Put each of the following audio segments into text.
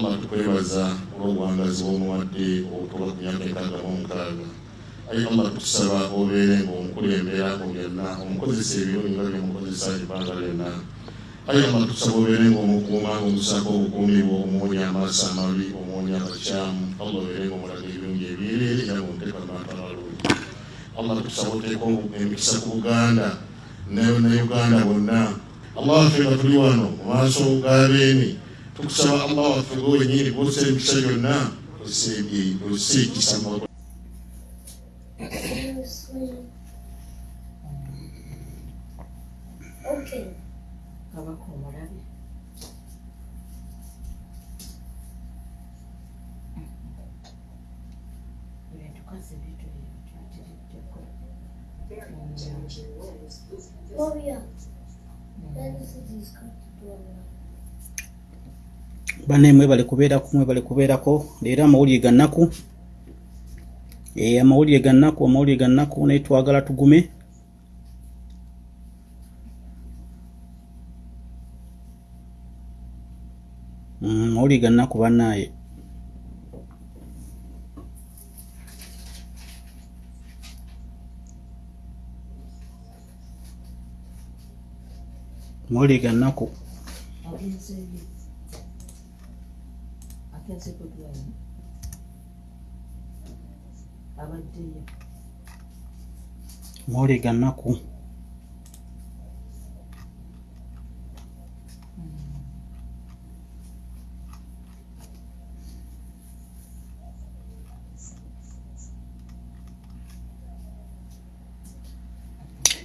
allah tukwebaza olw'obuwangazi bw'omuwadde obutuuka ku myaka enkaaga mu mukaaga ayi allah tukusaba obeere ng'omukulembera mu byonna omukozesa ebirungi nga byemukozesa ebbanga lyonna. Ayi allah tukusaba obeere ng'omukuuma ng'omusaako obukuumi bwo omuwonya amaaso amabi omuwonya abakyamu allah obeere ng'omulaga ebirungi ebyereere era ng'omuteeka mu bantu abalungi. Allah tukusaba oteeka emikisa ku buganda ne uganda bonna. Allah waffe nga tuli wano mu maaso g'abeemi tukusaba allah waffe gwenyini gwosa emikisa gyonna ozisa ekisa kabaka omulabe ebintu kazi bitulitiriddeko Oh yeah. That is it is banne mwebale kubeerako mwebale kubeerako. Leero amawulire ga nnaku Eh, amawulire ga nnaku amawulire ga nnaku naye twagala tugume. Mm, amawulire ga nnaku bannaaye. Amawulire ga nnaku kudwaliro abaddeyo amawulire ga nnaku.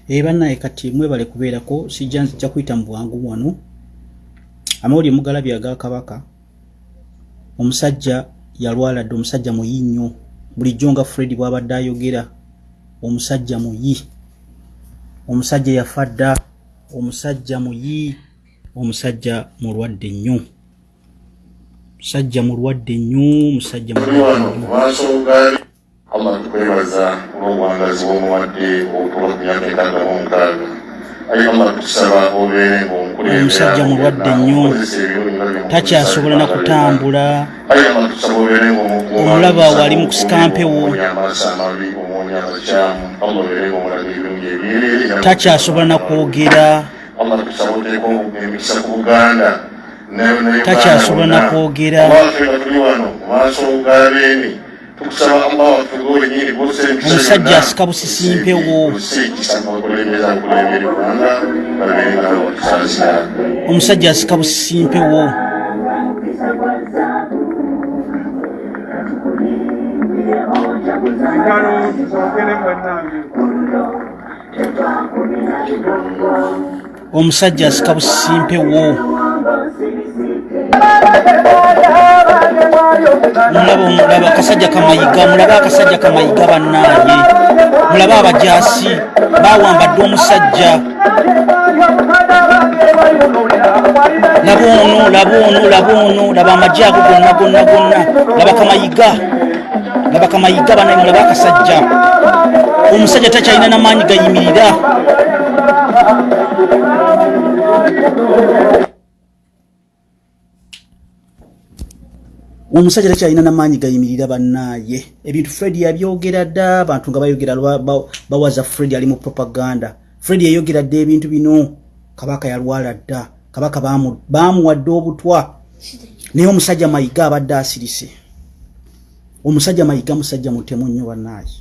Ee bannaye kati mwebale kubeerako sijja nzijja kuyita mu bwangu wano amawulire mugalabye aga kabaka omusajja yalwala dde omusajja muyi nnyo. Bulijjo nga fred bw'abadde ayogera omusajja muyi. Omusajja yafa dda omusajja muyi omusajja mulwadde nnyo. Musajja mulwadde nnyo omusajja tuli mulwadde wano mu nnyo. Maaso g'abeemi allah tukwebaza olw'obuwangazi bw'omuwadde obutuuka ku myaka enkaaga mu mukaaga ayi allah tukusaba obeere ng'omukulembera Omusajja mu mulwadde nnyo. Takyasobola na kutambula. Omulaba ng'omusaako wali mu ebyereere era takyasobola na kwogera. Takyasobola na kwogera. omusajja asika busisimpe wo omusajja asika busisimpe wo omusajja asika busisimpe wo mulaba omulaba akasajja kamayiga mulabe akasajja kamayiga bannaaye mulabe abajaasi bawambadde omusajja. Laba ono laba ono laba ono laba amagye ago gonna gonna gonna. Laba kamayiga laba kamayiga banaye mulabe akasajja. Omusajja takyalina namaanyi gayimirira omusajja takyalina namaanyi gayimirira bannaaye. Ebintu fred yabyogera dda abantu nga bayogera bawaza fred ali mu propaganda. Fred yayogera dda ebintu bino. Kabaka yalwala dda. Kabaka bamu- bamuwadde obutwa. Naye omusajja mayiga abadde asirise. Omusajja mayiga musajja mutemu nnyo bannaaye.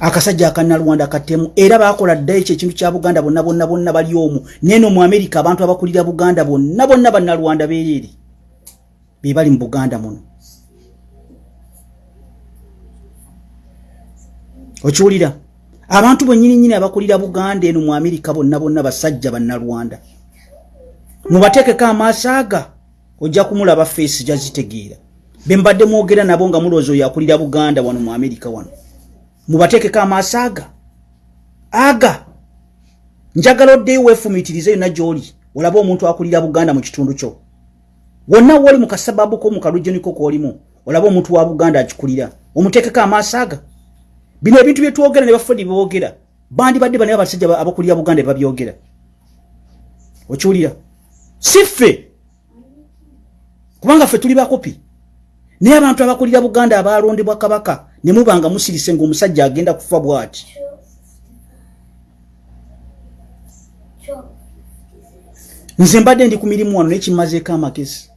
Akasajja akanalwanda katemu era bakola dda ekyo ekintu kya buganda bonna bonna bonna bali omwo neno mu amerika abantu abakulira buganda bonna bonna bannalwanda beereere be bali mu buganda muno. Okiwulira abantu bwennyininyini abakulira buganda eno mu amerika bonna bonna basajja bannalwanda. Mubateekeko amaaso aga ojja kumulaba feesi jazitegeera be mbadde mwogera nabo nga mulowooza oyo akulira buganda wano mu amerika wano. Mubateekeko amaaso aga? Aga! Njagala oddeyo weefumiitirize yonna gy'oli olabe omuntu akulira buganda mu kitundu kyo wonna wooli mu kasababu ko mu kalujeniko koolimu olabe omuntu wa buganda akikulira omuteekeko amaaso aga. Bino ebintu bye twogera ne bafedi beboogera bandibadde banaye abasajja aba- abakulira buganda bebabyogera okiwulira? Si ffe! Kubanga ffe tuli bakopi. Naye abantu abakulira buganda abalondebwa kabaka ne muba nga musirise ngaomusajja agenda kufa bw'ati. Nze mbadde ndi ku mirimu wano nekimazeeko amagezi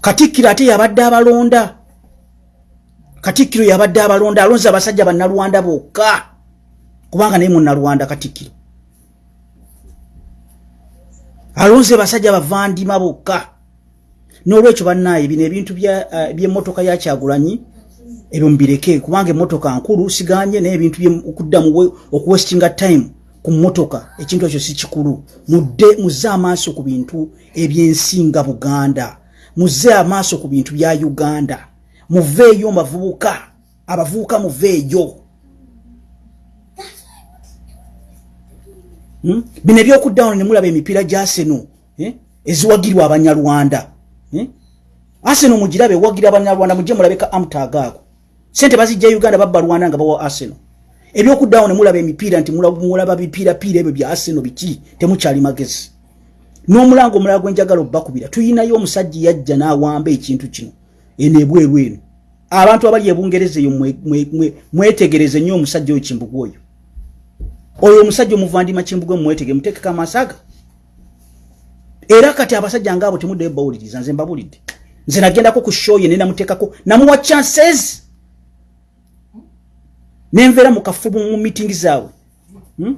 katikkiro ate yabadde abalonda. Katikkiro yabadde abalonda alonze abasajja bannalwanda bokka. Kubanga naye munalwanda katikkiro. Alonze basajja bavandima bokka. N'olwekyo bannaaye bino ebintu eh, by'emmotoka ya kyagulanyi ebyo mubireke kubanga emmotoka nkulu siganye naye ebintu okuddamu we- okuwestinga time ku mmotoka ekintu ekyo si kikulu. Mudde muzze amaaso ku bintu ebyensinga buganda. Muzze amaaso ku bintu bya uganda. Muveeyo mubavubuka abavubuka muveeyo Hmm? bino ebyokuddaano ne mulaba emipiira gya seno eh, eziwagirwa abanyarwanda eh? arsenal mugirabe ewagira abanyarwanda mujje mulabeka amutagaako sente bazijja uganda babba rwanda nga bawa arsenal ebyokuddaano ne mulaba emipiira nti mulaba bipiirapiira ebyo bya arsenal biki? Temukyali magezi. N'omulango omulala gwenjagala obbakubira tuyinayo omusajja yajja n'awamba ekintu kino. Eno ebweru eno. Abantu abali ebungereza eyo mwe- mwe- mwe- mwetegereze nnyo omusajja oyo kimbugu oyo. Oyo omusajja omuvandima kimbugwe mumwetege muteekeko amaaso aga era kati abasajja ngaabo temuddeyo bawuliriza nze mbabulidde nze nagendako ku show ye nenamuteekako namuwa chances nenveera mu kafubu mu mitingi zaabwe. Hmm?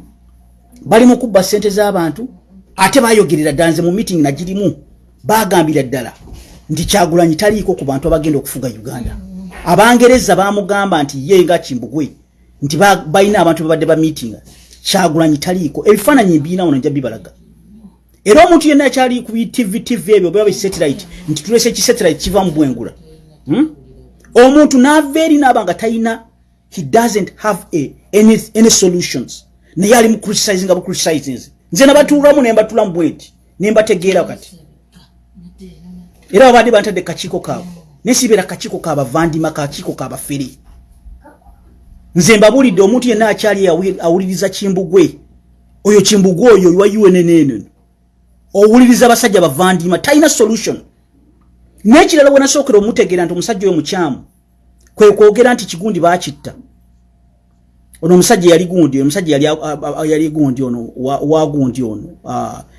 bali mu kubba sente z'abantu ate bayogerera ddala nze mu mitingi nagirimu. Bagambira ddala nti kyagulanyi taliiko ku bantu abagenda okufuga uganda. Abangereza bamugamba nti ye nga kimbugwe nti ba- balina abantu babadde ba mitinga kyagulanyi taliiko. Ebifaananyi mbiina wano nja bibalaga. Era omuntu yenna akyali ku tv tv ebyo beba bisatellite nti tulese ekisatellite kiva mu bwengula? Hmm? omuntu naava eri naaba nga talina he doesn't have a, any, any solutions. Naye ali mu criticizing nga bucriticizing nze nabatuulamu nembatulamu bweti nembategeera kati era babadde bantadde kakiiko kaabwe. Nesibeera kakiiko kabavandima kakiiko kabafere nze mbabulidde omuntu yenna akyali awuliriza kimbugwe. Oyo kimbugwe oyo wa unnnn owuliriza abasajja bavandima talina solution. N'ekirala we nasookera omutegeera nti omusajja oyo mukyamu kwe kwogera nti kigundi bakitta. Ono omusajja yali gundi omusajja yali gundi ono wa- gundi ono.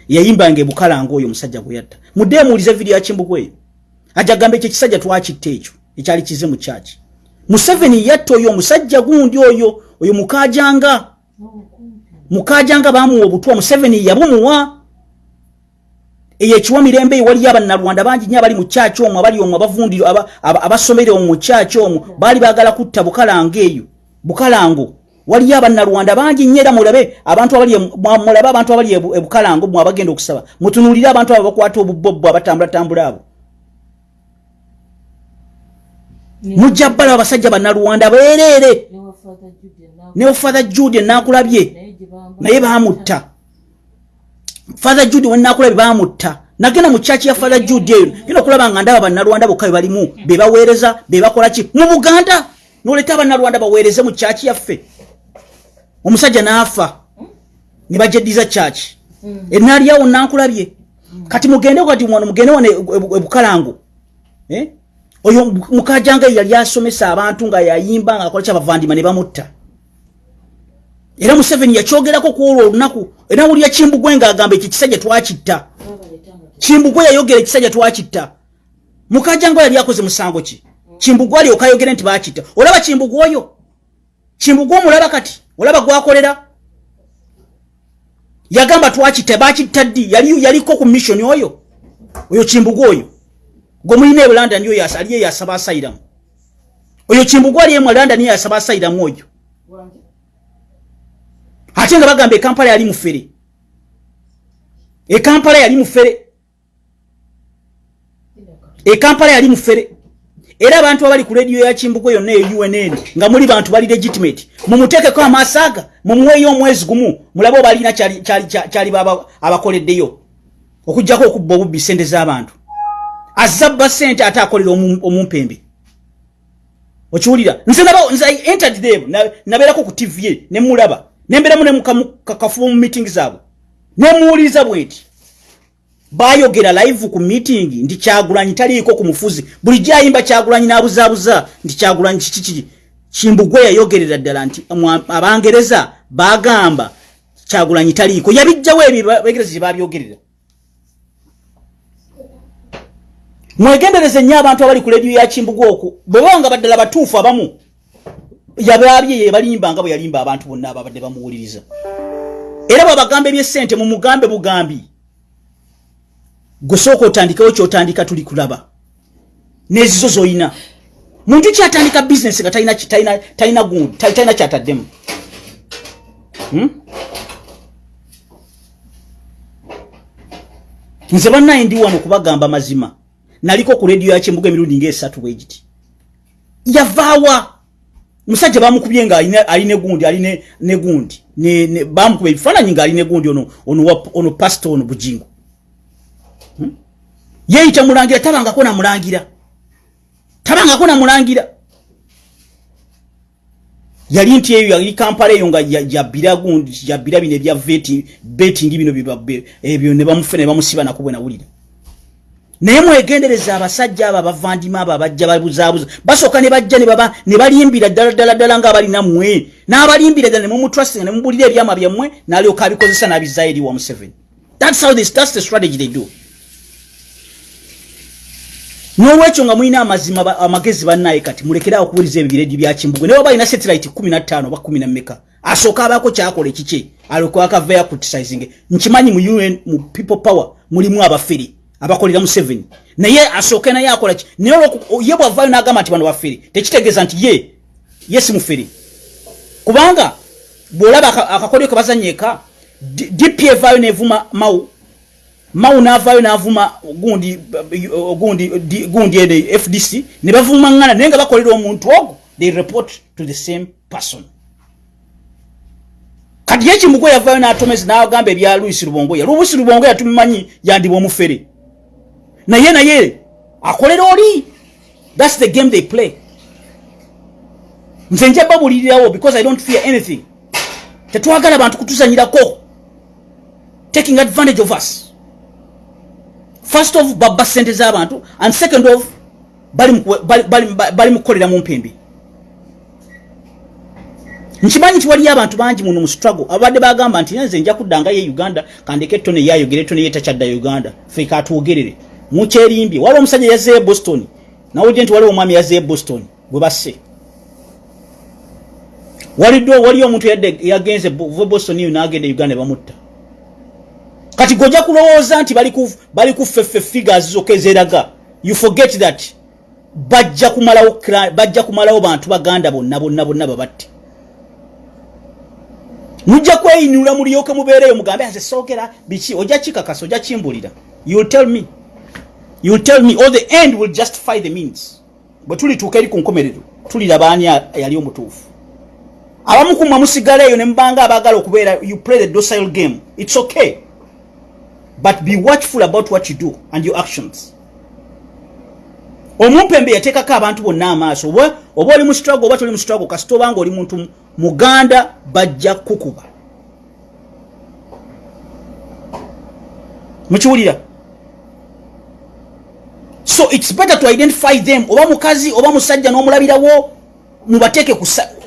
Yayimbanga ebukalanga oyo omusajja gwe yatta. Mudde muwulize vidiyo ya kimbugwe eyo ajja gamba ekyo ekisajja twakitta ekyo ekyali kize mu kyaki museveni yatta oyo omusajja gundi oyo oyo mukajanga. Mukajanga bamuwa obutwa museveni yabumuwa eyo ekiwa mirembe waliyo abannalwanda bangi nyo abali mu kyaki omwo abali omwo abavundiro aba- aba- abasomere omwo mu kyaki omwo baali baagala kutta bukalango eyo. Bukalango waliyo abannalwanda bangi nnyo era mulabe abantu e- mulabe abantu abali ebu- ebukalango mwe abagenda okusaba. Mutunulire abantu abo bakwata obubobbo abatambulatambula abo. Mujja bbala abasajja bannalwanda beereere ne father jude nakulabye naye gye father jude wenakulabye bamutta. Nagenda mu kyaki ya father jude eyo. Genda okulaba nga ndaba bannalwanda bokka be balimu bebaweereza bebakola ki? Mu buganda! Noleeta abannalwanda baweereze mu kyaki yaffe. Omusajja n'afa. Ne bajeddiza kyaki enaaliawo nankulabye. Kati mugende kati wano mugende wano e- e- ebukalango Eh? oyo mukajanga yali asomesa abantu nga yayimba nga akola kyabavandima ne bamutta era museveni yakyogerako ku olwo olunaku era wulira kimbugwe ng'agamba ekyo ekisajja twakitta. Kimbugwe yayogera ekisajja twakitta. Mukajanga yali akoze musango ki? Kimbugwe ali okayogere nti bakitta olaba kimbugwe oyo? Kimbugwe omulaba kati? Olaba gwakolera? Yagamba twakitta bakitta ddi? Yali yaliko ku mission oyo? Oyo kimbugwe oyo? Gwe mulina e oyo asa- ali eyo asaba asayiramu. Oyo kimbugwe ali emu e london eyo asaba asayiramu oyo ate nga bagamba ekampala yali mufere ekampala yali mufere ekampala yali mufere era abantu abali ku rediyo ya kimbuko yonna eyo unn nga muli bantu bali legitimate mumuteekeko amaaso aga mumuweeyo omwezi gumu mulabe oba alina kyali- abakoleddeyo okugjako okubba obubbi sente z'abantu. Azabba sente ate akolera omu- omumpembe. Okiwulira? Nze entered them na- nabeerako ku tv ye ne mulaba nembeeramu ne mukamu- kakafuba mu meeting zaabwe. Nemuwuliriza bweti bayogera live ku meeting ndi kyagulanyi taliiko ku mufuzi. Bulijjo ayimba kyagulanyi n'abuzaabuza nti kyagulanyi kikiki kimbugwe yayogerera ddala nti abangereza bagamba kyagulanyi taliiko. Yabijjawo ebyo abagereza gye babyogerera mwegendereze nnyo abantu abali ku lediyo ya kimbugwe okwo bwe baba nga baddala batuufu abamu yabaabye ye balimba nga bwe yalimba abantu bonna ababadde bamuwuliriza. Era bwabagamba ebyesente mu mugambe bugambi. Gwe sooka otandikewo kyotandika tuli kulaba. Nezizo zoyina. Muntu kyatandika bizinesi nga talina gundi tal- talina kyataddemu. Hmm? nze bannaye ndi wano kubagamba mazima. Naliko ku rediyo yakimbuga emirundi ngaesatu bwe giti. Yavaawa musajja bamukubye nga alina- alina egundi alina negundi. Ne- ne- bamukuba ebifaananyi ng'alina egundi ono pasito ono bujingo Hmm? yeeyita mulangira tabangako namulangira. Tabangako namulangira. Yali nti eyo yali kampala eyo nga yabbira gundi yabbira bino ebya veti betingi bino ebyo ne bamufe ne bamusiba nako bwe nawulira naye mwegendereza abasajja abo abavandima abo abajja babuzaabuza basooka ne bajja ne balimbira ddala ddala ddala ngaabalina mmwe n'abalimbira ddala ne mumutrustinga ne mubulira ebyama byammwe n'alyoka abikozesa n'abizaayo eri wa museveni thats how this, that's the strategy they do. N'olwekyo nga mulina amazima amagezi bannaye kati mulekerawo okuwuliza ebibiredi bya kimbugwe naye oba alina satellite 15 oba 1 meka asooka abaako kyakola ekiki? Alokakavayo criticizing. Nkimanyi mu un mu people power mulimu abafere abakolera mu 7 naye asooke naye akola ki? Naye ye bwavaayo n'agamba nti bano bafere tekitegeeza nti ye ye si mufere kubanga bw'olaba aka- akakolyo ke bazanyeka D- dp evaayo nevuma mawu mawu navaayo navuma gundi gundi di- gundi ene fdc ne bavuma ŋŋana naye nga bakolera omuntu ogwo they report to the same person. Kati ye kimugwe yavaayo n'atomeza n'agamba ebya luisi lubongoya luisi lubongoya tumimanyi yandiba omufere naye naye akolera oli? Thats the game they play. Nze nja babulirirawo because i don't fear anything. Tetwagala abantu kutuzanyirako taking advantage of us. First of babba sente z'abantu and second of bali mu kuwe- bali- bali- bali mu mpembe. Nkimanyi nti waliyo abantu bangi muno mu struggle. Abadde bagamba nti nze nja kuddanga ye uganda kandeke ettone yayogere ettone ye takyadda uganda. Fe katwogerere mukyerimbye waliwo omusajja yazzeeyo boston nawulidde nti waliwo omwami yazzeeyo boston gwe basse. Walidde waliyo omuntu yagenze ve boston eyo n'agenda e uganda bamutta. Kati gojja kulowooza nti bali ku- bali ku ffeffe figures zokka ezeraga you forget that bajja kumalawo bajja kumalawo bantu baganda bonna bonna bonna babatte. Mujja kweyinula mulyoke mubeereyo mugambe nze soogera biki ojja kikakasa ojja kimbulira youll tell me youll tell me or the end will justify the means. Bwe tulituuka eri ku nkomerero tuliraba ani yali omutuufu? Abamu kumwe musigala eyo ne mubanga abaagala okubeera you play the docile game. It's okay. But be watchful about what you do and your actions. Omumpembe yateekako abantu bonna amaaso oba oli mu struggle oba toli mu struggle kasita obanga oli muntu muganda bajja kukuba. Mukiwulira so its better to identify them. Oba mukazi oba musajja n'omulabirawo mubateeke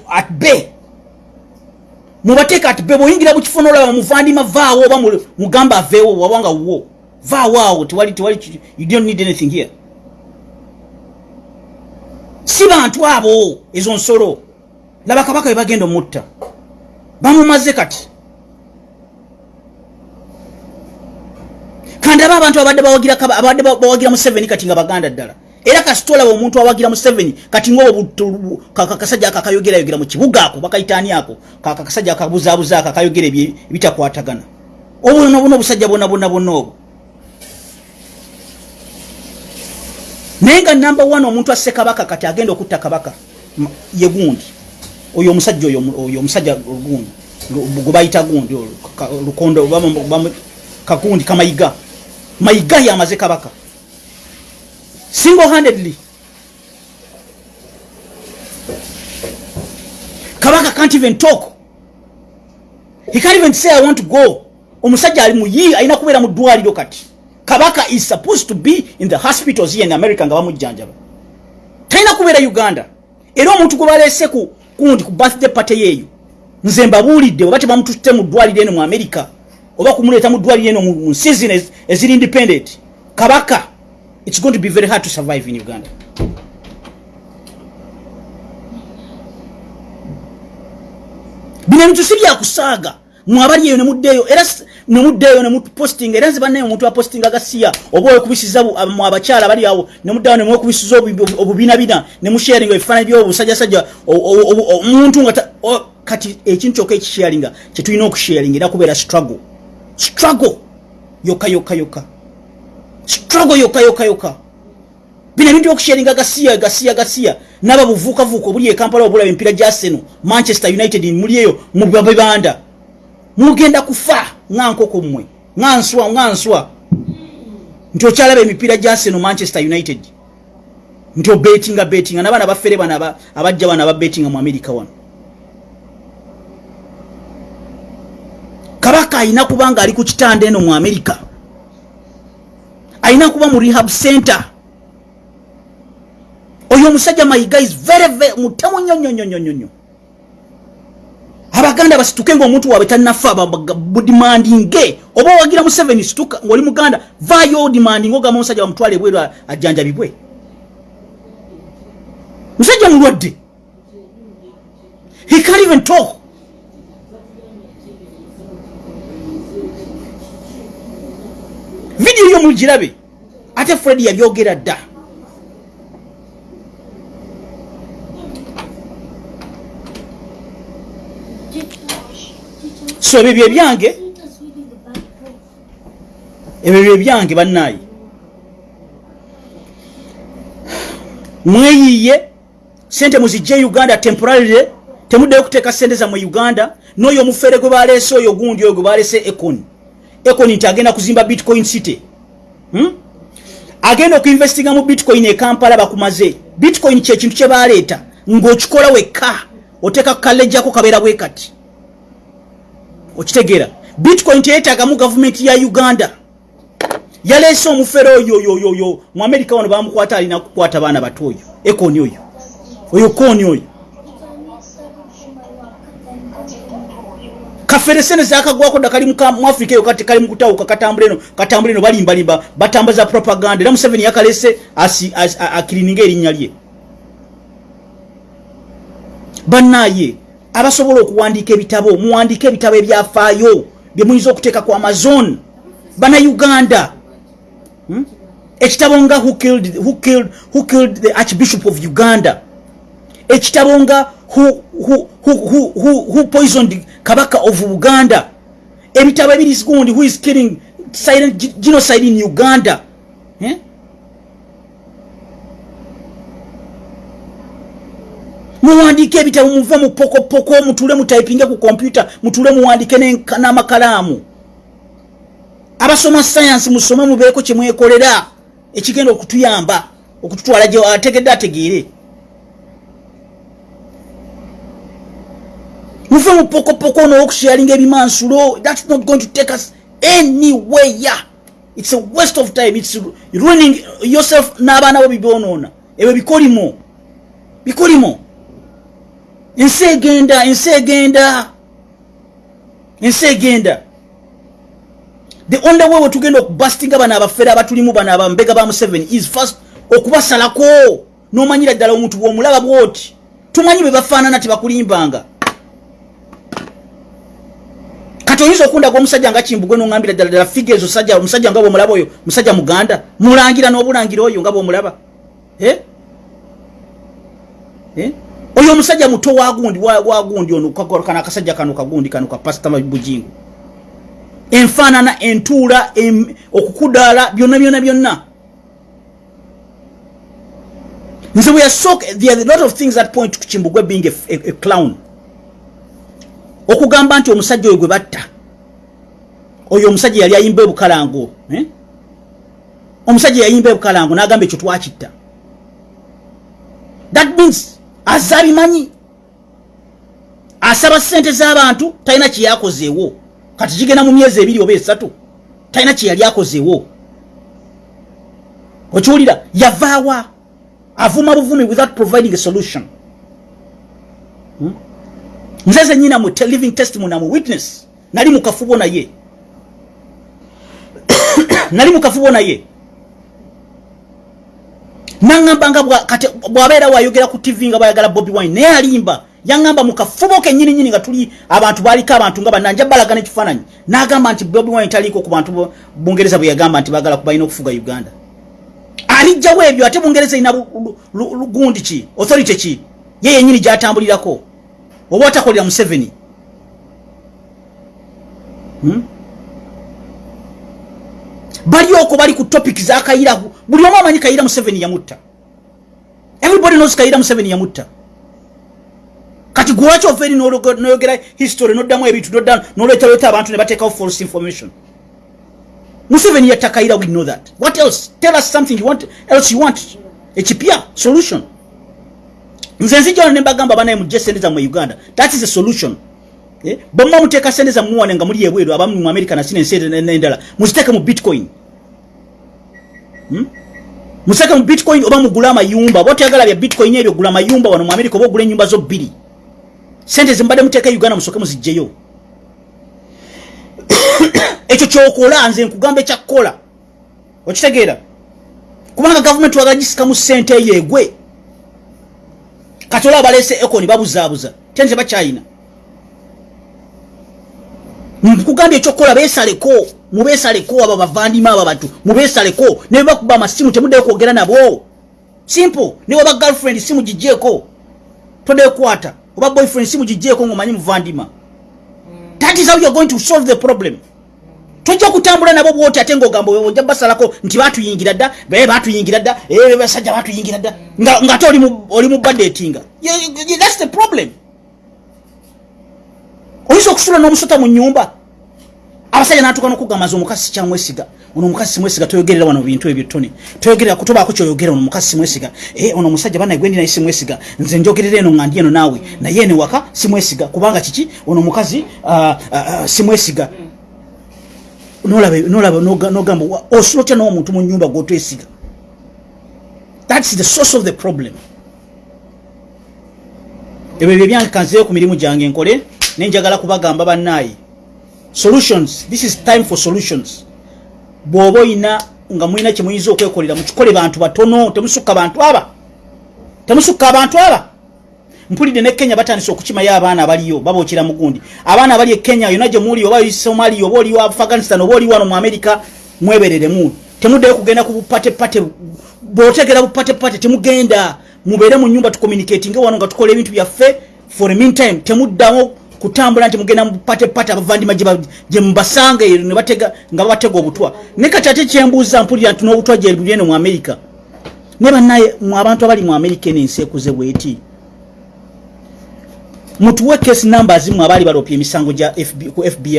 at bay. Mubateeka ati be bwoyingira bukifo nolaba muvandima vaawo oba mu- mugamba aveewo wabanga wo. Vaawo awo tewali tewali you don't need anything here. Si bantu abo ezo nsolo. Laba kabaka bwe bagenda omutta. Bamumaze kati kandi aba abantu abadde abadde ba- bawagira museveni kati nga baganda ddala. Era kasita olaba omuntu awagira museveni kati ngaokasajja ako akayogerayogera mu kibuga ako bakayitaani ako kaka kasajja akabuzaabuza ako akayogera ebitakwatagana. Obuno buno obusajja bwonna bwonna bwonna obwo. Naye nga namba one omuntu asse kabaka kati agenda okutta kabaka ye gundi. Oyo omusajja oyo omu- oyo omusajja gundi. Gwe bayita gundi lukondo kagundi kamayiga mayiga yamaze kabaka single handedly kabaka can't even talk. He can't even say i want to go. Omusajja ali muyi alina kubeera mu ddwaliro kati. Kabaka is supposed to be in the hospitals here in america nga bamujjanjaba. Talina kubeera uganda. Era omuntu gwe baleese ku kundi ku birthday party yeeyo nze mbabuulidde oba tebamututte mu ddwaliro eno mu america oba kumuleeta mu ddwaliro eno mu season ez- eziri independent. Kabaka its going to be very hard to survive in uganda. Bino ebintu si byakusaaga mwabali eyo nemuddeeyo era nemuddeeyo nemupostinga era nze bannaye omuntu apostinga gasiya oba wekubisiza bu- ab- mu abakyala bali awo nemuddawo nemwekubisiza obu- obubinabina nemusharinga ebifaananyi byobusajjasajja o- o- o- omuntu nga kati ekintu kyokka ekisharinga kyetulina okusharinga era kubeera struggle struggle. Yokka yokka yokka struggle yokka yokka yokka bino ebintu byokusharinga gasiya gasiya gasiya naba buvuukavuuka obuli ekampala obulaba emipiira gya seno manchester united muli eyo mu bibanda. Mugenda kufa nga nkoko mmwe. Nga nswa nga nswa. Nti okyalaba emipiira gya seno manchester united. Nti obetinga betinga nabaana baffere bano aba- abajja bano ababetinga mu amerika wano kabaka alina kuba nga ali ku kitanda eno mu amerika alina kuba mu rehab center. Oyo omusajja mayiga is very very mutemu nnyo nnyo nnyo nnyo nnyo abaganda basituke ngaomuntu waabwe talinafa budimandinge oba owagira mu seven situka ngaoli muganda vayo odimandinge ogamba omusajja bamutwale ebweru ajjanjabibwe musajja mulwadde. He can't even talk vidiyo yo mugirabe. Ate fred yabyogera dda. So ebyo bye byange ebyo bye byange bannaayi. Mweyiye sente muzijje uganda temporarily temuddeyo kuteeka sente zammwe uganda n'oyo omufere gwe baleese oyo gundi oyo gwe baleese econ. Econ nti agenda kuzimba bitcoin city? Agenda okuinvestinga mu bitcoin ekampala bakumaze. Bitcoin kyekintu kye baleeta. Ng'okikola wekka oteeka kukalejjako kabeera bwe kati. Okitegeera. Bitcoin teyetaagamu gavumenti ya uganda. Yaleese omufere oyo oyoyoyo mu amerika wano bamukwata alina kukwata baana bato oyo. Ekoni oyo. Oyo koni oyo kafere sene zakagwako dda kali muka- mu afrika eyo kati kali mukutawuka katambula eno katambula eno balimbalimba batambaza propaganda. Era museveni yakalese asi- asi- a- akirininga erinnya lye. Bannaaye abasobola okuwandiika ebitabo muwandiike ebitabo ebyafaayo byemuyinza okuteeka ku amazon. Bannayuganda Hmm? ekitabo nga who killed, who, killed, who killed the archbishop of uganda ekitabo nga who, who, who, who, who, poisoned kabaka of uganda. Ebitabo ebiri gundi who is killing silent ge- genocide in uganda. Eh? muwandiike ebitabo muve mu pokopoko mutule mutaipinge ku kompyuta mutule muwandike n'enka- n'amakalamu. Abasoma sayansi musome mubeeko kyemwekolera ekigenda okutuyamba okututwala gye ategedde ategeere muve mu pokopoko n'okusharinga ebimansulo. Thats not going to take us anywhere. Its a waste of time. Its ruining yourself n'abaana bo bibyonoona ebyo bikolimo. Bikolimo. Ensi egenda ensi egenda. Ensi egenda. The only way wetugenda okubastinga bano abafere abatulimu bano abambega ba museveni is first okubasalako. Nomanyira ddala omuntu bwomulaba bwoti. Tumanyi bwe bafaanana tebakulimbanga kati oyinza okundaga omusajja nga kimbugwe noŋambira ddala ddala figa ezo sajja omusajja nga bwomulaba oyo musajja muganda mulangira n'obulangira oyo nga bwomulaba eh? Eh? oyo omusajja muto wagundi wa- wagundi ono kano akasajja kano kagundi kano kapasita bujingu enfaanana entuula okukudaala byonna byonna byonna nze bwe yasooka there are a lot of things that point to kimbugwe being a, a, a clown okugamba nti omusajja oyo gwe batta oyo omusajja yali ayimba ebukalango eh? omusajja yayimba ebukalango n'agamba ekyo twakitta. That means azze abimanyi asaba sente z'abantu talina kyeyakozeewo kati kigenda mu myezi ebiri oba esatu talina kye yali akozeewo. Okiwulira yavaawa avuma buvumi without providing a solution. Hmm? Nze zenyina mu te- living testimony amu witness. Nali mukafubo naye nali mukafubo naye naŋŋamba nga bwa- kati bw'abeera wayogera ku tv nga bayagala bobi wine naye alimba. Yaŋŋamba mukafubo kenyininyini nga tuli abantu baliko abantu nga bananja balagana ekifaananyi n'agamba nti bobi wine taliiko ku bantu bungereza bwe yagamba nti bagala balina okufuga uganda. Alijjawo ebyo ate bungereza erina lu- lu- lu- lu- gundi ki? Authority ki? Ye yenyini gyatambulirako oba otakolera museveni? Hmm? bali oko bali ku topic za kayira buli omu amanyi kayira museveni yamutta. Everybody knows kayira museveni yamutta. Kati gwewaki ova eri noyogera history noddamu ebintu nodda noleetaleta abantu ne bateekawo false information? Museveni yatta kayira we know that. What else? Tell us something you want else you want. Ekipya? Solution nze jona nembagamba banaye mujje sente zammwe uganda. That is a solution. Eh, bwemma muteeka sente zammwe muwane nga muli ebweru abamu mu america nasina ensi endala muziteeke mu bitcoin. Hmm? museke mu bitcoin oba mugule amayumba. Oba otayagala bya bitcoin ebyo gula amayumba wano mu america oba ogula enyumba zo bbiri. Sente zimbade muteeka uganda musooke muzijjeyo ekyo kyokola nze nkugamba ekyakukola okitegeera? Kubanga gavumenti wagala gisikamu sente eyo egwe kati olaba baleese ekoni babuzaabuza. Te nze bakyayina nkugambye ekyokukola beesaleko mubeesaleko abo bavandima abo bantu mubeesaleko ne bebakuba amasimu temuddeyo kwogera nabo. Simple. Ne waba girlfriend simu gijjeeko todekwata oba boyfriend simu gijjeeko ngaomanyi muvandima. That is how youare going to solve the problem tojja kutambula nabo bwoti ate ngaogamba ojja basalako nti batuyingira dda baye batuyingira dda eh, basajja batuyingira dda nga nga ate oli mu- badetinga thats the problem. Oyinza okusula n'omusota mu nyumba abasajja natuka nokugamaza omukazi sikyamwesiga ono omukazi simwesiga toyogerera wano bintu ebyo tone toyogerera kutobaako kyoyogera ono omukazi simwesiga Eh, ono omusajja banaye gwendi naye simwesiga nze njogerera eno nga ndi eno naawe. Naye ene waka simwesiga kubanga kiki? Ono omukazi ah, ah, ah, simwesiga nolaba nolaba noga- nogamba wa- osula otya n'omuntu mu nyumba gwotwesiga thats the source of the problem. Ebyo bye byankanzeyo ku mirimu gyange nkole nenjagala kubagamba bannaayi solutions this is time for solutions. Bw'oba oyina nga mulina kyemuyinza okwekolera mukikole bantu batono temusukka bantu aba. Temusukka abantu aba mpulidde ne kenya batandise okukimayo abaana abaliyo babookera mugundi abaana abali e kenya yonna gye muli oba somalia oba oliwo afghanistan oba oli wano mu america mwebereremu temuddeyo kugenda ku bupatepate bw'otegera bupatepate temugenda. Mubeere mu nyumba tucommunicatinge wano nga tukola ebintu byaffe. For meantime temuddamu kutambula nti mugenda mupatepate abavandima gye ba- gye mubasanga eyo batega nga babatega obutwa. Ne kati ate kyembuuza mpulira nti n'obutwa gye buli eno mu america? Ne bannaye mu abantu abali mu america eno ensi ekuze bweti mutuwe case numbers mu abaali balopya emisango ku fbi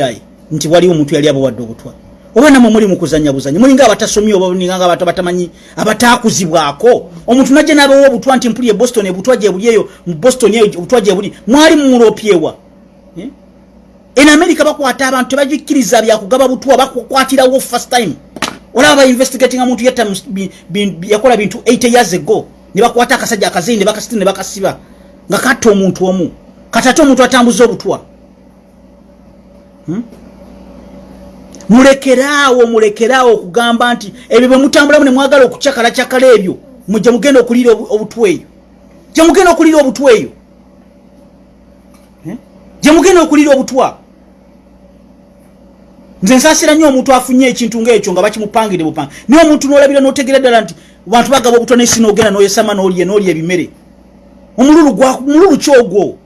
nti waliwo omuntu yali abawadde obutwa. Oba namwe muli mukuzanya buzanya mulinga abatasomye oba ninganga abantu abatamanyi abatakuzibwako? Omuntu najja nabawa obutwa nti mpuli e boston ebutwa gye buli eyo mu boston eyo obutwa gye buli mwali mulopyewa Eh? en america bakwata abantu tebagikkiriza byakugaba butwa bakukwatirawo first time. Olaba bainvestigatinga muntu bi- yakola bintu 80 years ago ne bakwata akasajja akazini ne bakasitira ne bakasiba. Nga katta omuntu omu kati ate omuntu atambuza obutwa? Hmm? mulekeraawo mulekeraawo okugamba nti ebyo bwe mutambulamu ne mwagala okucakalacyakala ebyo gye mugenda okuliira obu- obutwa eyo. Gye mugenda okuliira obutwa eyo. Eh? gye mugenda okuliira obutwa. Nze nsaasira nnyo omuntu afunye ekintu ngaekyo nga bakimupangire bupanga naye omuntu n'olabira n'otegera ddala nti bantu bagaba obutwa naye si n'ogenda n'oyesama n'olya n'olya ebimere. Omululu gwa- mululu ki ogwo